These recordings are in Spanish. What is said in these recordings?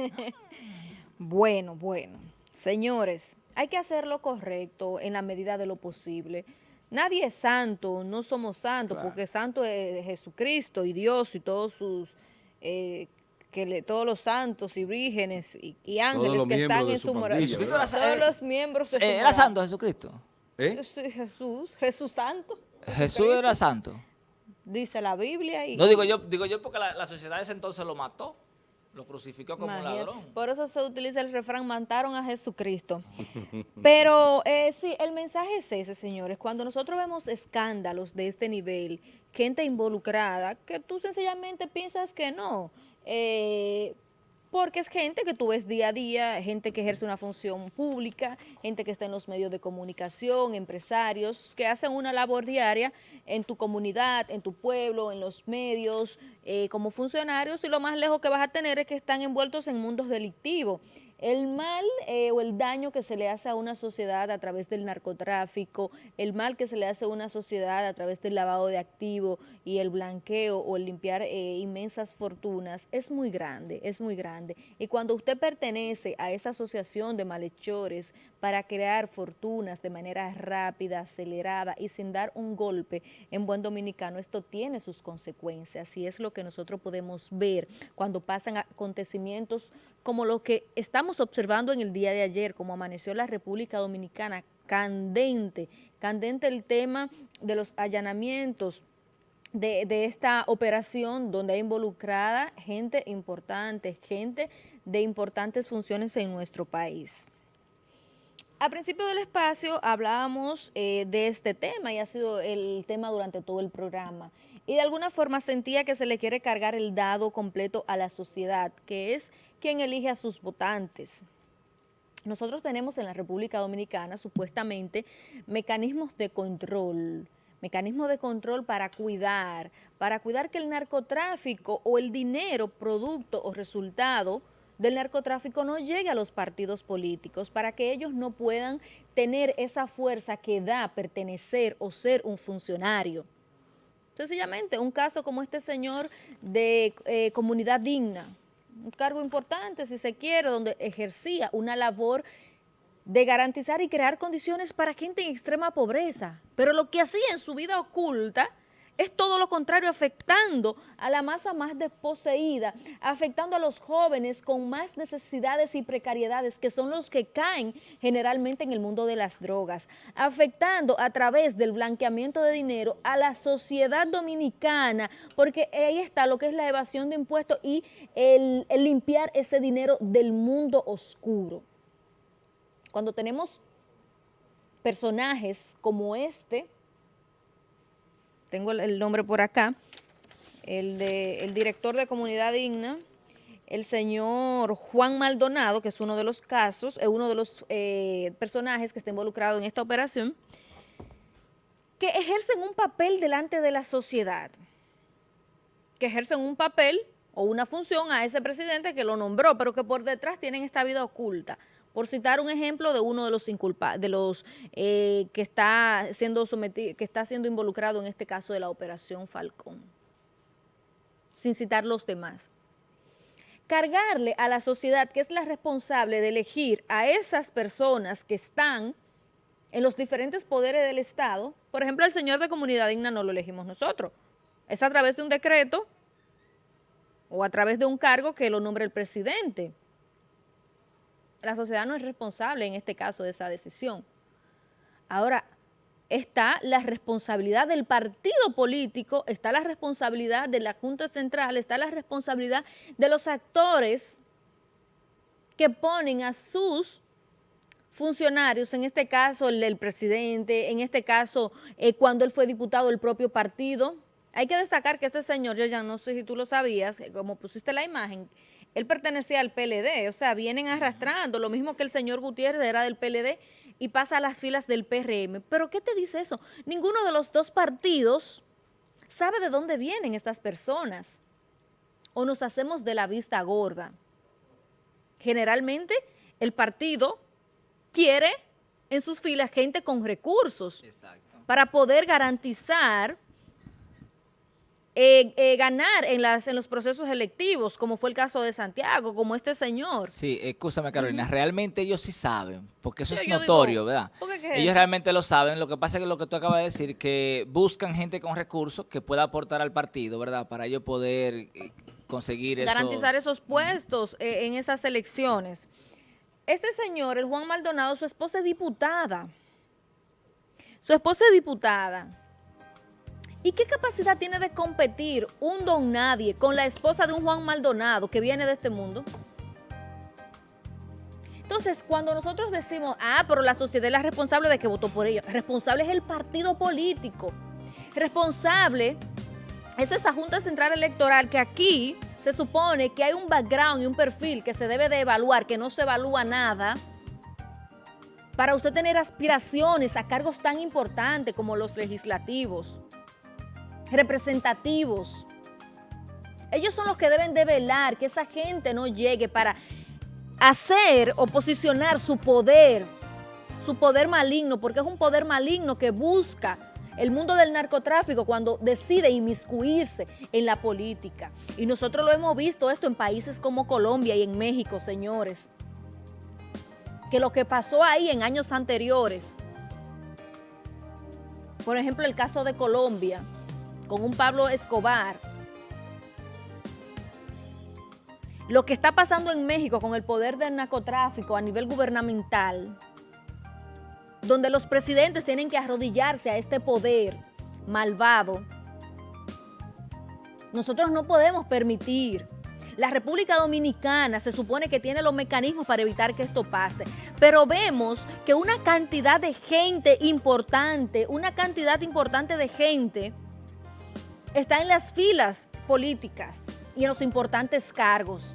bueno, bueno. Señores, hay que hacer lo correcto en la medida de lo posible. Nadie es santo, no somos santos, porque santo es Jesucristo y Dios y todos sus... Eh, que todos los santos y vírgenes y, ángeles que están en su moral. Todos los miembros de su ¿Era santo Jesucristo? ¿Eh? Jesús, Jesús santo. Jesús era santo. Dice la Biblia. Y... No digo yo, digo yo porque la, sociedad de ese entonces lo mató. Lo crucificó como ladrón. Por eso se utiliza el refrán, mataron a Jesucristo. Pero eh, sí, el mensaje es ese, señores. Cuando nosotros vemos escándalos de este nivel, gente involucrada, que tú sencillamente piensas que no, eh, porque es gente que tú ves día a día, gente que ejerce una función pública, gente que está en los medios de comunicación, empresarios, que hacen una labor diaria en tu comunidad, en tu pueblo, en los medios, eh, como funcionarios, y lo más lejos que vas a tener es que están envueltos en mundos delictivos. El mal eh, o el daño que se le hace a una sociedad a través del narcotráfico, el mal que se le hace a una sociedad a través del lavado de activos y el blanqueo o el limpiar eh, inmensas fortunas es muy grande, es muy grande. Y cuando usted pertenece a esa asociación de malhechores para crear fortunas de manera rápida, acelerada y sin dar un golpe en buen dominicano, esto tiene sus consecuencias y es lo que nosotros podemos ver cuando pasan acontecimientos como lo que estamos observando en el día de ayer, como amaneció la República Dominicana, candente, candente el tema de los allanamientos, de, esta operación donde hay involucrada gente importante, gente de importantes funciones en nuestro país. A principio del espacio hablábamos eh, de este tema y ha sido el tema durante todo el programa y de alguna forma sentía que se le quiere cargar el dado completo a la sociedad, que es quien elige a sus votantes. Nosotros tenemos en la República Dominicana supuestamente mecanismos de control, mecanismos de control para cuidar, para cuidar que el narcotráfico o el dinero, producto o resultado del narcotráfico no llegue a los partidos políticos, para que ellos no puedan tener esa fuerza que da pertenecer o ser un funcionario. Sencillamente, un caso como este señor de eh, comunidad digna, un cargo importante si se quiere, donde ejercía una labor de garantizar y crear condiciones para gente en extrema pobreza. Pero lo que hacía en su vida oculta es todo lo contrario, afectando a la masa más desposeída, afectando a los jóvenes con más necesidades y precariedades, que son los que caen generalmente en el mundo de las drogas, afectando a través del blanqueamiento de dinero a la sociedad dominicana, porque ahí está lo que es la evasión de impuestos y el, limpiar ese dinero del mundo oscuro. Cuando tenemos personajes como este, tengo el nombre por acá, el, de, el director de Comunidad Digna, el señor Juan Maldonado, que es uno de los casos, es uno de los eh, personajes que está involucrado en esta operación, que ejercen un papel delante de la sociedad, que ejercen un papel o una función a ese presidente que lo nombró, pero que por detrás tienen esta vida oculta por citar un ejemplo de uno de los inculpados, de los eh, que está siendo sometido, que está siendo involucrado en este caso de la operación Falcón, sin citar los demás. Cargarle a la sociedad, que es la responsable de elegir a esas personas que están en los diferentes poderes del Estado, por ejemplo, el señor de Comunidad Digna no lo elegimos nosotros, es a través de un decreto o a través de un cargo que lo nombre el presidente la sociedad no es responsable en este caso de esa decisión. Ahora, está la responsabilidad del partido político, está la responsabilidad de la Junta Central, está la responsabilidad de los actores que ponen a sus funcionarios, en este caso el presidente, en este caso eh, cuando él fue diputado del propio partido. Hay que destacar que este señor, yo ya no sé si tú lo sabías, eh, como pusiste la imagen, él pertenecía al PLD, o sea, vienen arrastrando, lo mismo que el señor Gutiérrez era del PLD y pasa a las filas del PRM. ¿Pero qué te dice eso? Ninguno de los dos partidos sabe de dónde vienen estas personas o nos hacemos de la vista gorda. Generalmente el partido quiere en sus filas gente con recursos para poder garantizar eh, eh, ganar en, las, en los procesos electivos, como fue el caso de Santiago, como este señor. Sí, escúchame Carolina, realmente ellos sí saben, porque eso Sí, es notorio, digo, ¿verdad? ¿por qué qué es Ellos realmente lo saben, lo que pasa es que lo que tú acabas de decir, que buscan gente con recursos que pueda aportar al partido, ¿verdad? Para ellos poder eh, conseguir esos- garantizar esos puestos eh, en esas elecciones. Este señor, el Juan Maldonado, su esposa es diputada. Su esposa es diputada. ¿Y qué capacidad tiene de competir un don nadie con la esposa de un Juan Maldonado que viene de este mundo? Entonces, cuando nosotros decimos, ah, pero la sociedad es la responsable de que votó por ellos, responsable es el partido político. Responsable es esa Junta Central Electoral que aquí se supone que hay un background y un perfil que se debe de evaluar, que no se evalúa nada, para usted tener aspiraciones a cargos tan importantes como los legislativos, representativos. Ellos son los que deben de velar que esa gente no llegue para hacer o posicionar su poder, su poder maligno, porque es un poder maligno que busca el mundo del narcotráfico cuando decide inmiscuirse en la política. Y nosotros lo hemos visto esto en países como Colombia y en México, señores. Que lo que pasó ahí en años anteriores, por ejemplo el caso de Colombia, con un Pablo Escobar, lo que está pasando en México con el poder del narcotráfico a nivel gubernamental, donde los presidentes tienen que arrodillarse a este poder malvado, nosotros no podemos permitir. La República Dominicana se supone que tiene los mecanismos para evitar que esto pase, pero vemos que una cantidad de gente importante, una cantidad importante de gente está en las filas políticas y en los importantes cargos,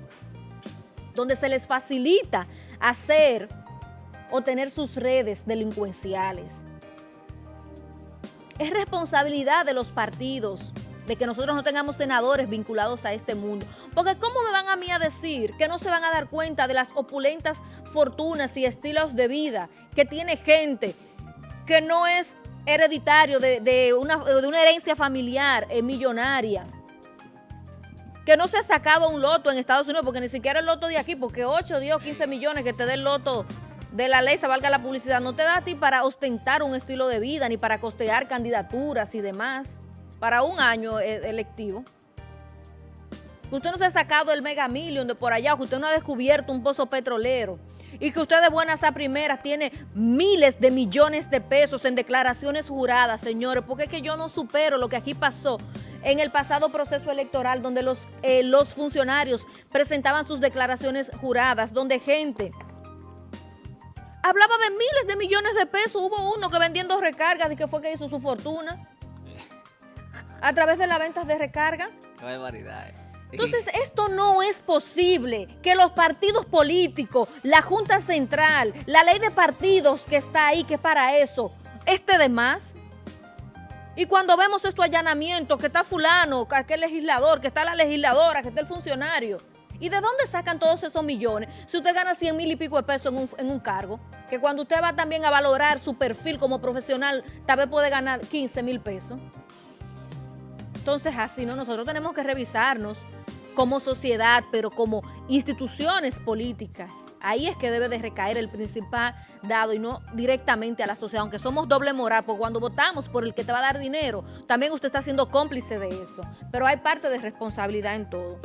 donde se les facilita hacer o tener sus redes delincuenciales. Es responsabilidad de los partidos de que nosotros no tengamos senadores vinculados a este mundo. Porque ¿cómo me van a mí a decir que no se van a dar cuenta de las opulentas fortunas y estilos de vida que tiene gente que no es hereditario de, de una, de una herencia familiar eh, millonaria? que no se ha sacado un loto en Estados Unidos, porque ni siquiera el loto de aquí, porque 8, 10 o 15 millones que te dé el loto de la ley, se valga la publicidad, no te da a ti para ostentar un estilo de vida, ni para costear candidaturas y demás, para un año eh, electivo. Usted no se ha sacado el mega million de por allá, usted no ha descubierto un pozo petrolero y que usted de buenas a primeras tiene miles de millones de pesos en declaraciones juradas, señores, porque es que yo no supero lo que aquí pasó en el pasado proceso electoral donde los, eh, los funcionarios presentaban sus declaraciones juradas, donde gente hablaba de miles de millones de pesos, hubo uno que vendiendo recargas y que fue que hizo su fortuna a través de las ventas de recarga. Qué barbaridad. eh. Entonces, esto no es posible, que los partidos políticos, la Junta Central, la ley de partidos que está ahí, que es para eso, esté de más. Y cuando vemos estos allanamientos, que está fulano, que aquel legislador, que está la legisladora, que está el funcionario, ¿y de dónde sacan todos esos millones? Si usted gana 100 mil y pico de pesos en un, en un cargo, que cuando usted va también a valorar su perfil como profesional, tal vez puede ganar 15 mil pesos. Entonces, así, ¿no? Nosotros tenemos que revisarnos como sociedad, pero como instituciones políticas. Ahí es que debe de recaer el principal dado y no directamente a la sociedad, aunque somos doble moral, porque cuando votamos por el que te va a dar dinero, también usted está siendo cómplice de eso. Pero hay parte de responsabilidad en todo.